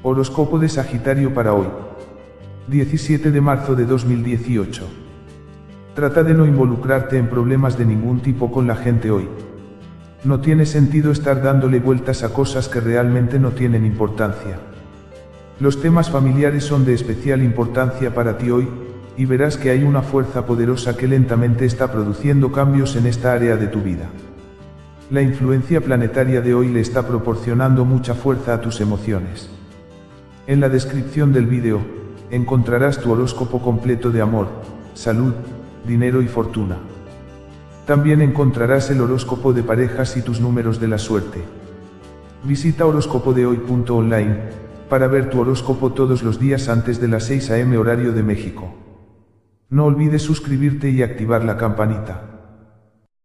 Horóscopo de Sagitario para hoy. 17 de marzo de 2018. Trata de no involucrarte en problemas de ningún tipo con la gente hoy. No tiene sentido estar dándole vueltas a cosas que realmente no tienen importancia. Los temas familiares son de especial importancia para ti hoy, y verás que hay una fuerza poderosa que lentamente está produciendo cambios en esta área de tu vida. La influencia planetaria de hoy le está proporcionando mucha fuerza a tus emociones. En la descripción del vídeo, encontrarás tu horóscopo completo de amor, salud, dinero y fortuna. También encontrarás el horóscopo de parejas y tus números de la suerte. Visita horóscopodehoy.online para ver tu horóscopo todos los días antes de las 6 am horario de México. No olvides suscribirte y activar la campanita.